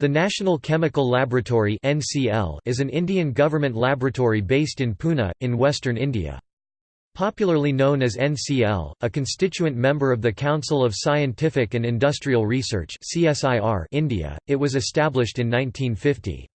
The National Chemical Laboratory is an Indian government laboratory based in Pune, in western India. Popularly known as NCL, a constituent member of the Council of Scientific and Industrial Research India, it was established in 1950.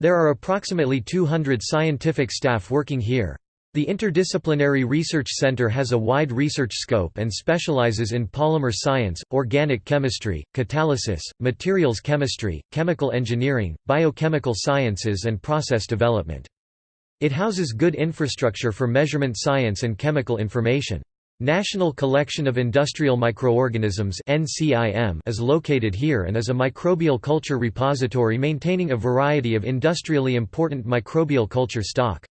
There are approximately 200 scientific staff working here. The Interdisciplinary Research Center has a wide research scope and specializes in polymer science, organic chemistry, catalysis, materials chemistry, chemical engineering, biochemical sciences and process development. It houses good infrastructure for measurement science and chemical information. National Collection of Industrial Microorganisms is located here and is a microbial culture repository maintaining a variety of industrially important microbial culture stock.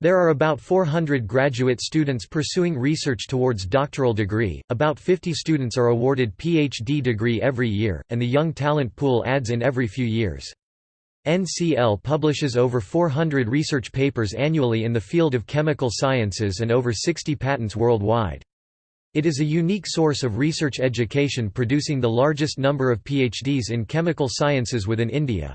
There are about 400 graduate students pursuing research towards doctoral degree, about 50 students are awarded PhD degree every year, and the young talent pool adds in every few years. NCL publishes over 400 research papers annually in the field of chemical sciences and over 60 patents worldwide. It is a unique source of research education producing the largest number of PhDs in chemical sciences within India.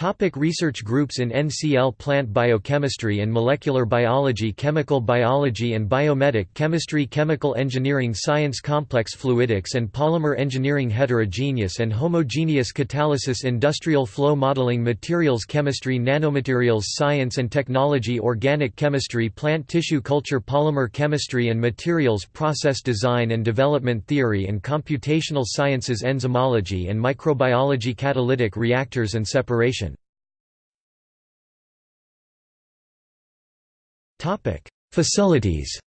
Topic research groups in NCL Plant biochemistry and molecular biology Chemical biology and biomedic chemistry Chemical engineering science Complex fluidics and polymer engineering Heterogeneous and homogeneous catalysis Industrial flow modeling Materials chemistry Nanomaterials science and technology Organic chemistry Plant tissue culture Polymer chemistry and materials Process design and development Theory and computational sciences Enzymology and microbiology Catalytic reactors and separation Topic: Facilities.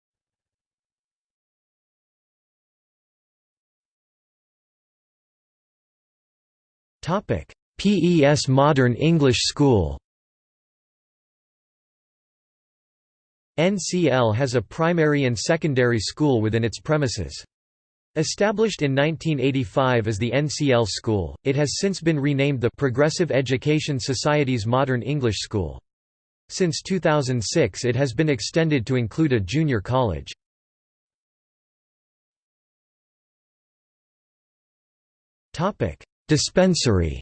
Topic: PES Modern English School. NCL has a primary and secondary school within its premises. Established in 1985 as the NCL School, it has since been renamed the Progressive Education Society's Modern English School. Since 2006 it has been extended to include a junior college. Dispensary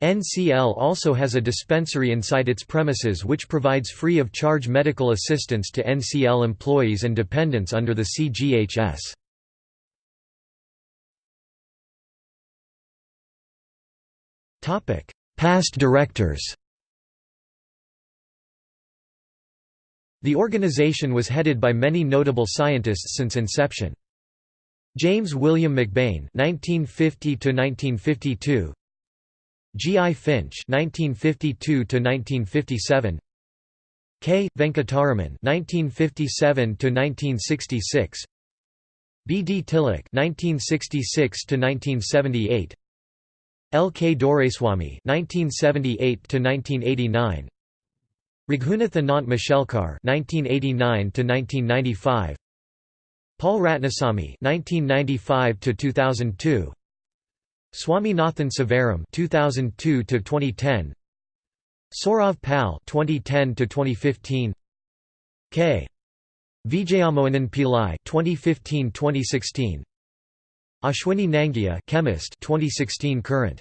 NCL also has a dispensary inside its premises which provides free of charge medical assistance to NCL employees and dependents under the CGHS. Topic: Past directors The organization was headed by many notable scientists since inception. James William McBain (1950–1952), G. I. Finch (1952–1957), K. Venkataraman (1957–1966), B. D. Tilak (1966–1978), L. K. Doraiswamy (1978–1989), Raghunath Anant Mashelkar (1989–1995), Paul Ratnasamy (1995–2002), Swaminathan Sivaram (2002–2010), Saurav Pal (2010–2015), K. Vijayamohanan Pillai (2015–2016). Ashwini Nangia chemist 2016 current